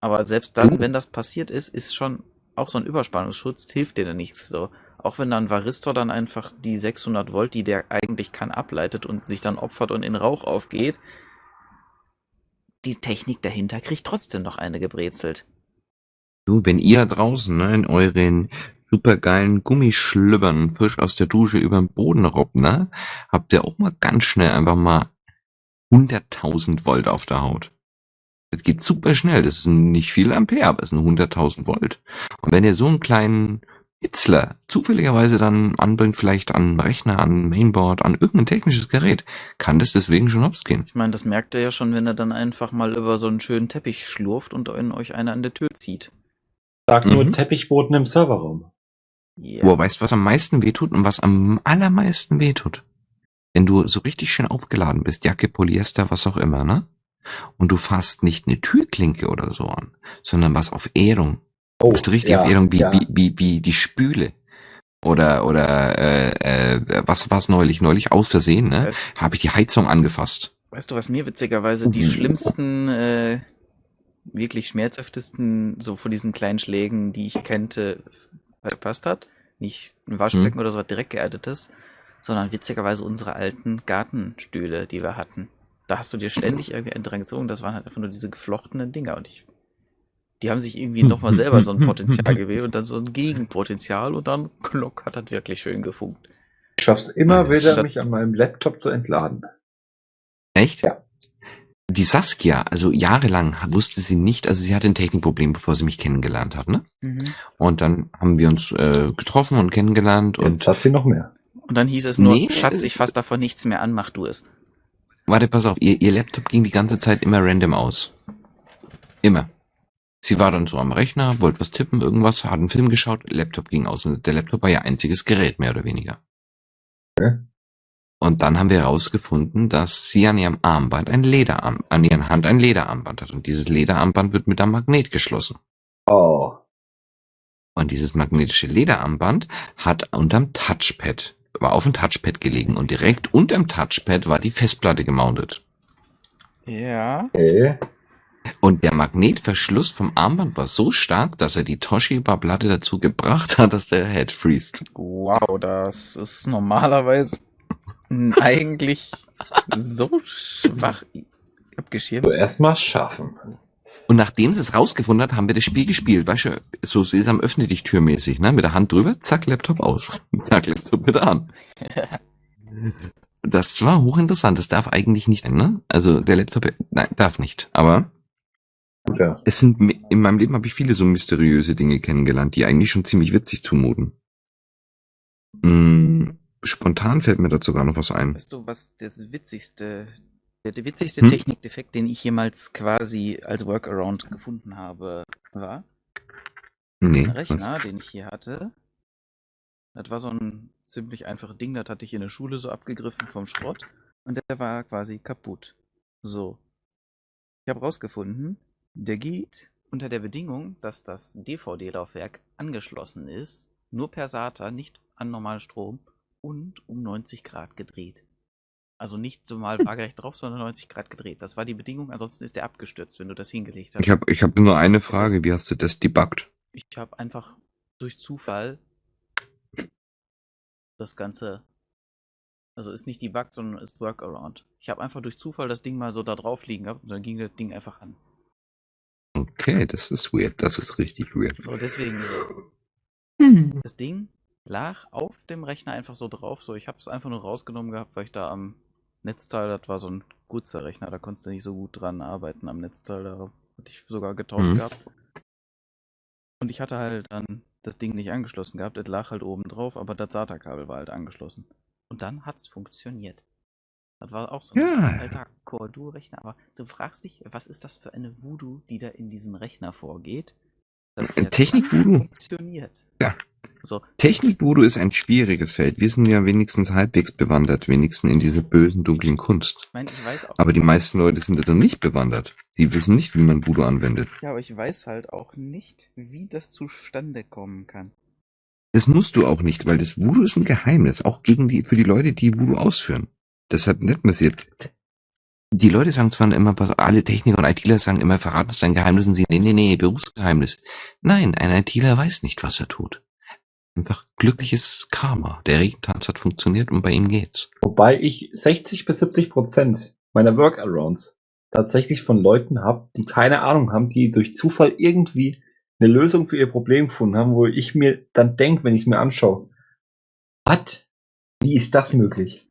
Aber selbst dann, Oh. wenn das passiert ist, ist schon auch so ein Überspannungsschutz, hilft dir dann nichts so. Auch wenn dann Varistor dann einfach die 600 Volt, die der eigentlich kann, ableitet und sich dann opfert und in Rauch aufgeht, die Technik dahinter kriegt trotzdem noch eine gebrezelt. Du, wenn ihr draußen ne, in euren supergeilen Gummischlübbern frisch aus der Dusche über den Boden robbt, ne, habt ihr auch mal ganz schnell einfach mal 100.000 Volt auf der Haut. Das geht super schnell. Das sind nicht viel Ampere, aber es sind 100.000 Volt. Und wenn ihr so einen kleinen Hitzler zufälligerweise dann anbringt, vielleicht an Rechner, an Mainboard, an irgendein technisches Gerät, kann das deswegen schon hops gehen. Ich meine, das merkt ihr ja schon, wenn er dann einfach mal über so einen schönen Teppich schlurft und in euch einer an der Tür zieht. Sag nur Mhm. Teppichboden im Serverraum. Ja. Boah, weißt du, was am meisten wehtut und was am allermeisten wehtut? Wenn du so richtig schön aufgeladen bist, Jacke, Polyester, was auch immer, ne? Und du fasst nicht eine Türklinke oder so an, sondern was auf Erdung. Oh, bist du richtig ja, auf Erdung, wie, ja. wie, wie, wie die Spüle. Oder, oder, äh, äh, was war's neulich? Neulich aus Versehen, ne? Habe ich die Heizung angefasst. weißt du, was mir witzigerweise die Mhm. schlimmsten, äh, wirklich schmerzhaftesten, so von diesen kleinen Schlägen, die ich kannte, verpasst hat? Nicht ein Waschbecken oder so was direkt geerdetes, sondern witzigerweise unsere alten Gartenstühle, die wir hatten. Da hast du dir ständig irgendwie einen dran gezogen, das waren halt einfach nur diese geflochtenen Dinger und ich. Die haben sich irgendwie nochmal selber so ein Potenzial gewählt und dann so ein Gegenpotenzial und dann klock hat das wirklich schön gefunkt. Ich schaff's immer Das wieder, mich an meinem Laptop zu entladen. Echt? Ja. Die Saskia, also jahrelang wusste sie nicht, also sie hatte ein Technikproblem, bevor sie mich kennengelernt hat, ne? Und dann haben wir uns äh, getroffen und kennengelernt und Jetzt hat sie noch mehr. Und dann hieß es nur, Nee, Schatz, ich fass davon nichts mehr an, mach du es. Warte, pass auf, ihr, ihr Laptop ging die ganze Zeit immer random aus. Immer. Sie war dann so am Rechner, wollte was tippen, irgendwas, hat einen Film geschaut, Laptop ging aus. Und der Laptop war ihr einziges Gerät, mehr oder weniger. Okay. Und dann haben wir herausgefunden, dass sie an ihrem Armband ein Lederarm, an ihren Hand ein Lederarmband hat. Und dieses Lederarmband wird mit einem Magnet geschlossen. Oh. Und dieses magnetische Lederarmband hat unterm Touchpad, war auf dem Touchpad gelegen und direkt unterm Touchpad war die Festplatte gemountet. Ja. Okay. Und der Magnetverschluss vom Armband war so stark, dass er die Toshiba-Platte dazu gebracht hat, dass der Head freest. Wow, das ist normalerweise eigentlich so schwach. abgeschirmt. So erstmal schaffen. Und nachdem sie es rausgefunden hat, haben wir das Spiel gespielt. Weißt du, so Sesam öffne dich türmäßig, ne? Mit der Hand drüber, zack, Laptop aus. Zack, Laptop wieder an. Das war hochinteressant. Das darf eigentlich nicht, ne? Also der Laptop, nein, darf nicht. Aber ja. es sind, in meinem Leben habe ich viele so mysteriöse Dinge kennengelernt, die eigentlich schon ziemlich witzig zumuten. Hm, spontan fällt mir dazu gar noch was ein. Weißt du, was das witzigste, der, der witzigste Hm? Technikdefekt, den ich jemals quasi als Workaround gefunden habe, war? Nee. Ein was? Rechner, den ich hier hatte. Das war so ein ziemlich einfaches Ding, das hatte ich in der Schule so abgegriffen vom Schrott und der war quasi kaputt. So. Ich habe rausgefunden, der geht unter der Bedingung, dass das DVD-Laufwerk angeschlossen ist, nur per SATA, nicht an normalen Strom und um 90 Grad gedreht. Also nicht so mal waagerecht drauf, sondern 90 Grad gedreht. Das war die Bedingung, ansonsten ist der abgestürzt, wenn du das hingelegt hast. Ich habe ich hab nur eine Frage. Wie hast du das debuggt? Ich habe einfach durch Zufall das Ganze. Also ist nicht debuggt, sondern ist Workaround. Ich habe einfach durch Zufall das Ding mal so da drauf liegen gehabt und dann ging das Ding einfach an. Okay, das ist weird. Das ist richtig weird. So, deswegen so. Das Ding lag auf dem Rechner einfach so drauf. So, ich habe es einfach nur rausgenommen gehabt, weil ich da am Netzteil, das war so ein kurzer Rechner, da konntest du nicht so gut dran arbeiten am Netzteil. Da hatte ich sogar getauscht Mhm. gehabt. Und ich hatte halt dann das Ding nicht angeschlossen gehabt. Es lag halt oben drauf, aber das SATA-Kabel war halt angeschlossen. Und dann hat's funktioniert. Das war auch so ein Ja. alter Core Duo-Rechner. Aber du fragst dich, was ist das für eine Voodoo, die da in diesem Rechner vorgeht? Technik-Voodoo? funktioniert. Ja. So, Technik-Voodoo ist ein schwieriges Feld. Wir sind ja wenigstens halbwegs bewandert, wenigstens in dieser bösen, dunklen Kunst. ich meine, ich weiß auch. Aber die meisten Leute sind da dann nicht bewandert. Die wissen nicht, wie man Voodoo anwendet. Ja, aber ich weiß halt auch nicht, wie das zustande kommen kann. Das musst du auch nicht, weil das Voodoo ist ein Geheimnis, auch gegen die, für die Leute, die Voodoo ausführen. Deshalb nicht passiert. Die Leute sagen zwar immer, alle Techniker und ITler sagen immer, verraten es dein Geheimnis und sie, nee, nee, nee, Berufsgeheimnis. Nein, ein ITler weiß nicht, was er tut. Einfach glückliches Karma. Der Regentanz hat funktioniert und bei ihm geht's. Wobei ich 60 bis 70 Prozent meiner Workarounds tatsächlich von Leuten habe, die keine Ahnung haben, die durch Zufall irgendwie eine Lösung für ihr Problem gefunden haben, wo ich mir dann denke, wenn ich es mir anschaue, was? Wie ist das möglich?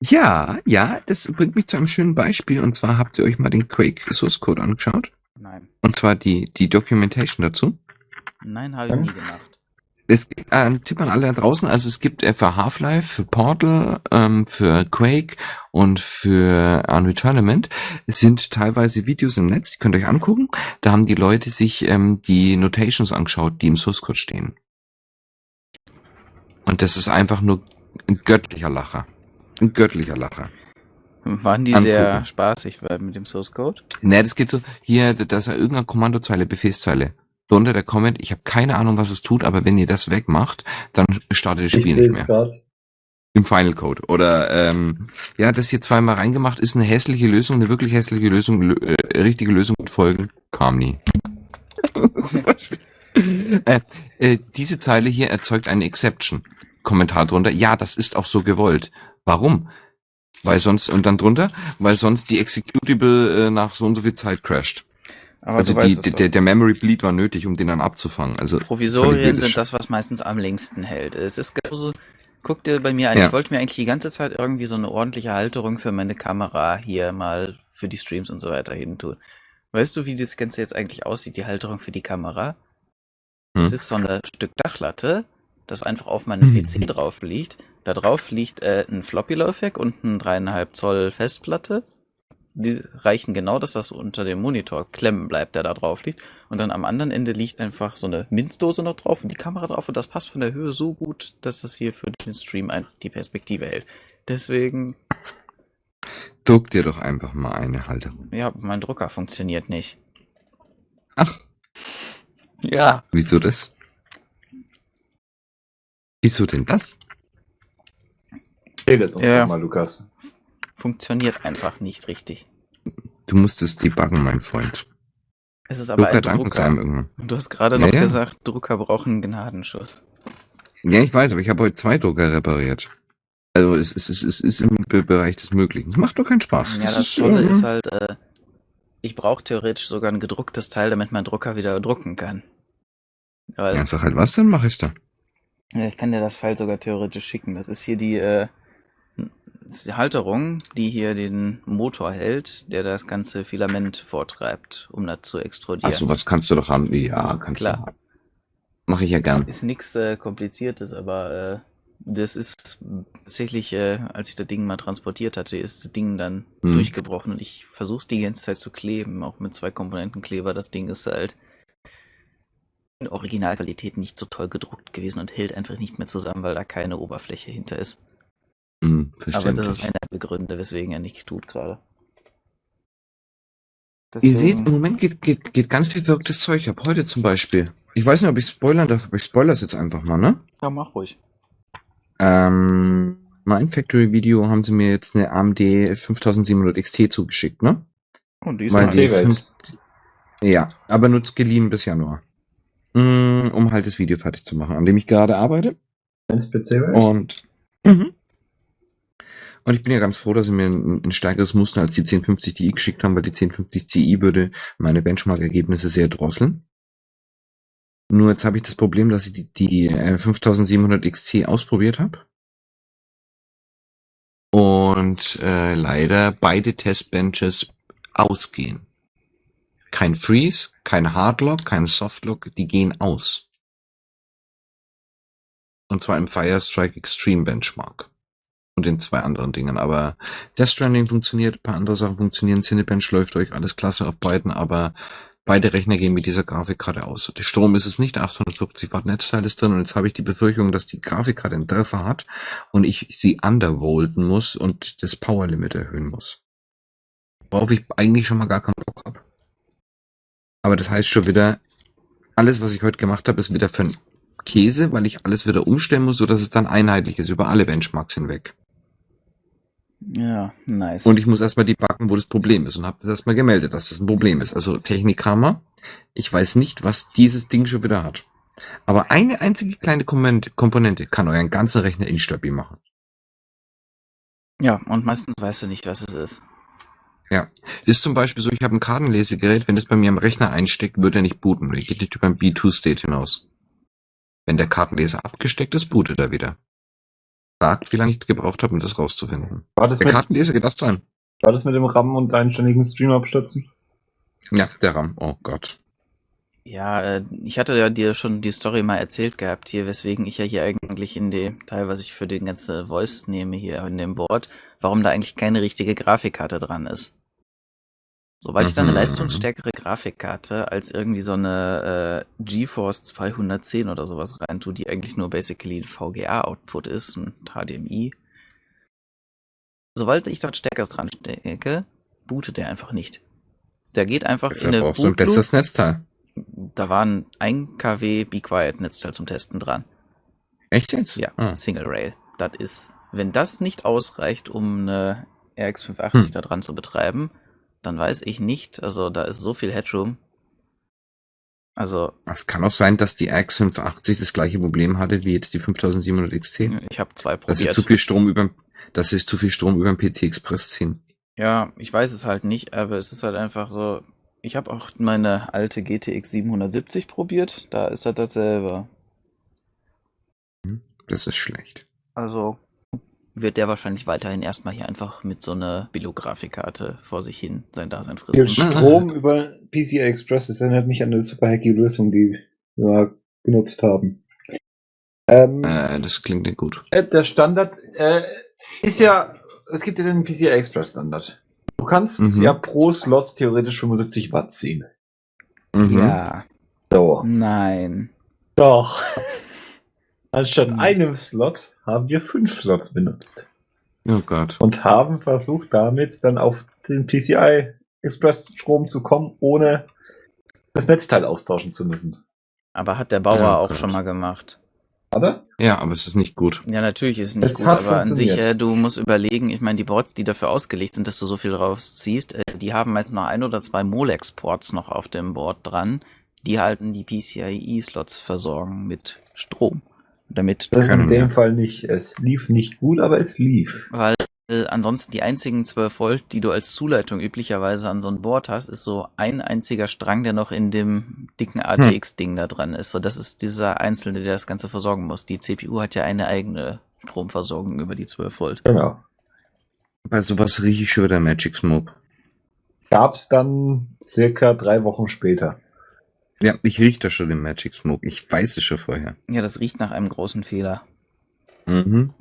Ja, ja, das bringt mich zu einem schönen Beispiel und zwar habt ihr euch mal den Quake Source Code angeschaut Nein. und zwar die, die Documentation dazu. Nein, habe ich nie gemacht. Es gibt äh, einen Tipp an alle da draußen, also es gibt äh, für Half-Life, für Portal, ähm, für Quake und für Unreal Tournament, es sind teilweise Videos im Netz, die könnt ihr euch angucken. Da haben die Leute sich ähm, die Notations angeschaut, die im Source Code stehen. Und das ist einfach nur ein göttlicher Lacher. Ein göttlicher Lacher. Waren die Angucken. sehr spaßig mit dem Source Code? Ne, das geht so, hier, da ist ja irgendeine Kommandozeile, Befehlszeile. Drunter der Comment, ich habe keine Ahnung, was es tut, aber wenn ihr das wegmacht, dann startet das Ich Spiel sehe nicht es mehr. gerade. Im Final Code. Oder ähm, ja, das hier zweimal reingemacht, ist eine hässliche Lösung, eine wirklich hässliche Lösung, lö äh, richtige Lösung mit Folgen, kam nie. Das ist Beispiel. äh, äh, diese Zeile hier erzeugt eine Exception. Kommentar drunter, ja, das ist auch so gewollt. Warum? Weil sonst, und dann drunter, weil sonst die Executable äh, nach so und so viel Zeit crasht. Aber also die, die, der, der Memory Bleed war nötig, um den dann abzufangen. Also Provisorien sind das, was meistens am längsten hält. Es ist genauso, guck dir bei mir an, Ja. ich wollte mir eigentlich die ganze Zeit irgendwie so eine ordentliche Halterung für meine Kamera hier mal für die Streams und so weiter hin tun. Weißt du, wie das Ganze jetzt eigentlich aussieht, die Halterung für die Kamera? Hm. Es ist so ein Stück Dachlatte, das einfach auf meinem Hm. PC drauf liegt. Da drauf liegt äh, ein Floppy-Laufwerk und ein 3,5 Zoll Festplatte. Die reichen genau, dass das unter dem Monitor klemmen bleibt, der da drauf liegt. Und dann am anderen Ende liegt einfach so eine Minzdose noch drauf und die Kamera drauf und das passt von der Höhe so gut, dass das hier für den Stream einfach die Perspektive hält. Deswegen, Druck dir doch einfach mal eine Halterung. ja, mein Drucker funktioniert nicht. Ach, Ja. wieso das? Wieso denn das? Erzähl es uns Ja. doch mal, Lukas. Funktioniert einfach nicht richtig. Du musst es debuggen, mein Freund. Es ist aber Drucker ein es Drucker. irgendwann. Du hast gerade Ja, noch ja. gesagt, Drucker brauchen einen Gnadenschuss. Ja, ich weiß, aber ich habe heute zwei Drucker repariert. Also es, ist- es, ist- es ist im Be- Bereich des Möglichen. Es macht doch keinen Spaß. Ja, Das das ist, Tolle ist halt, äh, ich brauche theoretisch sogar ein gedrucktes Teil, damit mein Drucker wieder drucken kann. Weil, Ja, sag halt was, dann mach ich's dann. ja, ich kann dir das File sogar theoretisch schicken. Das ist hier die, äh, ist die Halterung, die hier den Motor hält, der das ganze Filament vortreibt, um das zu extrudieren. Ach so, was kannst du doch haben? Ja, kannst Klar. du haben. Mach ich ja gern. Ist nichts äh, Kompliziertes, aber äh, das ist tatsächlich, äh, als ich das Ding mal transportiert hatte, ist das Ding dann Hm. durchgebrochen und ich versuche es die ganze Zeit zu kleben, auch mit zwei Komponentenkleber. Das Ding ist halt in Originalqualität nicht so toll gedruckt gewesen und hält einfach nicht mehr zusammen, weil da keine Oberfläche hinter ist. Hm, Aber das ist einer der Gründe, weswegen er nicht tut gerade. Ihr seht, Deswegen- im Moment geht, geht, geht ganz viel verrücktes Zeug ab. Heute zum Beispiel. Ich weiß nicht, ob ich spoilern darf, aber ich spoilere es jetzt einfach mal, ne? Ja, mach ruhig. Ähm, mein Factory Video haben sie mir jetzt eine AMD 5700 XT zugeschickt, ne? Und die ist Weil die PC-Welt. fünf- Ja, aber nur geliehen bis Januar. Mm, Um halt das Video fertig zu machen, an dem ich gerade arbeite. Ins PC Und, mhm. Und ich bin ja ganz froh, dass sie mir ein, ein stärkeres Muster als die 1050 Ti geschickt haben, weil die 1050 Ti würde meine Benchmark-Ergebnisse sehr drosseln. Nur jetzt habe ich das Problem, dass ich die, die äh, 5700 XT ausprobiert habe. Und äh, leider beide Testbenches ausgehen. Kein Freeze, kein Hardlock, kein Softlock, die gehen aus. Und zwar im Firestrike Extreme Benchmark. Und in zwei anderen Dingen. Aber Death Stranding funktioniert, ein paar andere Sachen funktionieren. Cinebench läuft euch alles klasse auf beiden, aber beide Rechner gehen mit dieser Grafikkarte aus. Der Strom ist es nicht, 850 Watt Netzteil ist drin und jetzt habe ich die Befürchtung, dass die Grafikkarte einen Treffer hat und ich sie undervolten muss und das Power Limit erhöhen muss. Worauf ich eigentlich schon mal gar keinen Bock habe. Aber das heißt schon wieder, alles, was ich heute gemacht habe, ist wieder für einen Käse, weil ich alles wieder umstellen muss, sodass es dann einheitlich ist über alle Benchmarks hinweg. Ja, nice. Und ich muss erstmal debuggen, wo das Problem ist und habe das erstmal gemeldet, dass das ein Problem ist. Also Technikhammer. Ich weiß nicht, was dieses Ding schon wieder hat. Aber eine einzige kleine Komponente- kann euren ganzen Rechner instabil machen. ja, und meistens weißt du nicht, was es ist. Das ist zum Beispiel so, ich habe ein Kartenlesegerät, wenn das bei mir am Rechner einsteckt, würde er nicht booten. Der geht nicht über ein B2-State hinaus. Wenn der Kartenleser abgesteckt ist, bootet er wieder. Fragt, wie lange ich gebraucht habe, um das rauszufinden. War das, Der mit, Kartenleser geht erst rein. war das mit dem RAM und einständigen Stream abstürzen? Ja, der RAM. Oh Gott. Ja, äh, ich hatte ja dir schon die Story mal erzählt gehabt hier, weswegen ich ja hier eigentlich in dem Teil, was ich für den ganze Voice nehme hier in dem Board, warum da eigentlich keine richtige Grafikkarte dran ist. Sobald ich dann eine Mhm. leistungsstärkere Grafikkarte als irgendwie so eine äh, GeForce 210 oder sowas reintue, die eigentlich nur basically ein VGA-Output ist und HDMI. Sobald ich dort Steckers dran stecke, bootet der einfach nicht. Der geht einfach in Deshalb eine brauchst du ein besseres Netzteil. da waren ein kW Be Quiet Netzteil zum Testen dran. Echt jetzt? Ja, Ah. Single Rail. Das ist, wenn das nicht ausreicht, um eine RX 580 Hm. da dran zu betreiben, dann weiß ich nicht, also da ist so viel Headroom. Also, Es kann auch sein, dass die RX 580 das gleiche Problem hatte wie jetzt die 5700 XT. ich habe zwei Dass sie zu viel Strom über, dass sie zu viel Strom über den PC Express ziehen. Ja, ich weiß es halt nicht, aber es ist halt einfach so. Ich habe auch meine alte GTX 770 probiert, da ist das dasselbe. Das ist schlecht. Also wird der wahrscheinlich weiterhin erstmal hier einfach mit so einer Billo-Grafikkarte vor sich hin sein Dasein Viel fristen. Strom über PCI Express, das erinnert mich an eine super hacky Lösung, die wir genutzt haben. Ähm, Äh, das klingt nicht gut. äh, der Standard äh, ist ja, es gibt ja den PCI Express Standard. Du kannst Mhm. ja pro Slot theoretisch 75 Watt ziehen. Mhm. Ja, So. nein. Doch. Anstatt Hm. einem Slot haben wir fünf Slots benutzt Oh Gott. und haben versucht, damit dann auf den PCI Express Strom zu kommen, ohne das Netzteil austauschen zu müssen. Aber hat der Bauer Ja, auch Gott. schon mal gemacht. Oder? Ja, aber es ist nicht gut. Ja, natürlich ist es nicht Es gut, aber an sich, äh, du musst überlegen, ich meine, die Boards, die dafür ausgelegt sind, dass du so viel rausziehst, äh, die haben meist noch ein oder zwei Molex-Ports noch auf dem Board dran, die halten die PCIe-Slots versorgen mit Strom. Damit Das ist Können in dem. Fall nicht. Es lief nicht gut, aber es lief. Weil äh, ansonsten die einzigen 12 Volt, die du als Zuleitung üblicherweise an so ein Board hast, ist so ein einziger Strang, der noch in dem dicken ATX-Ding da dran ist. So, das ist dieser Einzelne, der das Ganze versorgen muss. Die CPU hat ja eine eigene Stromversorgung über die 12 Volt. Genau. Bei sowas rieche ich schon wieder Magic Smoke. Gab's dann circa drei Wochen später. Ja, ich rieche da schon den Magic Smoke. Ich weiß es schon vorher. Ja, das riecht nach einem großen Fehler. Mhm.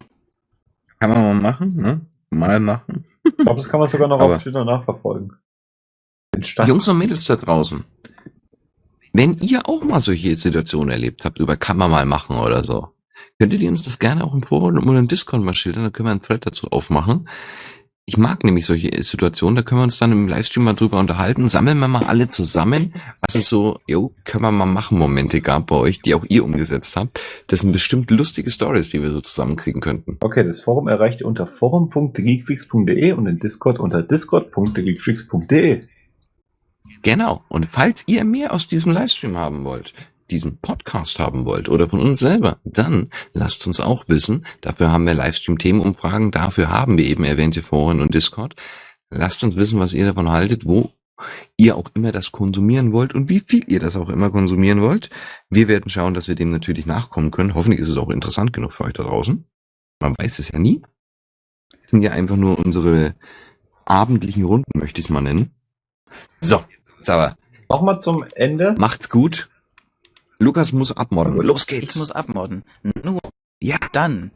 Kann man mal machen, ne? Mal machen. Ich glaube, das kann man sogar noch Aber- auf Twitter nachverfolgen. Jungs und Mädels da draußen. Wenn ihr auch mal solche Situationen erlebt habt, über kann man mal machen oder so, könntet ihr uns das gerne auch im Forum oder im Discord mal schildern, dann können wir einen Thread dazu aufmachen. Ich mag nämlich solche Situationen, da können wir uns dann im Livestream mal drüber unterhalten. Sammeln wir mal alle zusammen, was es so, jo, können wir mal machen, Momente gab bei euch, die auch ihr umgesetzt habt. Das sind bestimmt lustige Stories, die wir so zusammenkriegen könnten. Okay, das Forum erreicht ihr unter forum.geekfreaks.de und den Discord unter discord.geekfreaks.de. Genau. Und falls ihr mehr aus diesem Livestream haben wollt, diesen Podcast haben wollt oder von uns selber, dann lasst uns auch wissen. Dafür haben wir Livestream-Themenumfragen, dafür haben wir eben erwähnte Foren und Discord. Lasst uns wissen, was ihr davon haltet, wo ihr auch immer das konsumieren wollt und wie viel ihr das auch immer konsumieren wollt. Wir werden schauen, dass wir dem natürlich nachkommen können. Hoffentlich ist es auch interessant genug für euch da draußen. Man weiß es ja nie. Das sind ja einfach nur unsere abendlichen Runden, möchte ich es mal nennen. So, jetzt aber Nochmal zum Ende. Macht's gut. Lukas muss abmorden. Los Ich geht's. muss abmodden. Nur ja. dann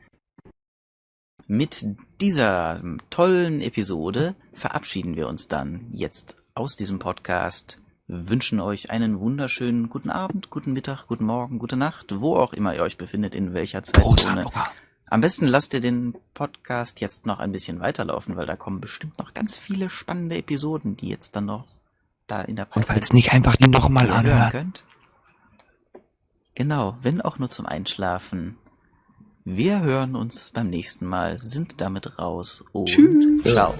mit dieser tollen Episode verabschieden wir uns dann jetzt aus diesem Podcast. Wünschen euch einen wunderschönen guten Abend, guten Mittag, guten Morgen, gute Nacht, wo auch immer ihr euch befindet, in welcher Zeitzone. Am besten lasst ihr den Podcast jetzt noch ein bisschen weiterlaufen, weil da kommen bestimmt noch ganz viele spannende Episoden, die jetzt dann noch da in der Und falls nicht, einfach die nochmal anhören. könnt. Genau, wenn auch nur zum Einschlafen. Wir hören uns beim nächsten Mal, sind damit raus und Tschüss. ciao.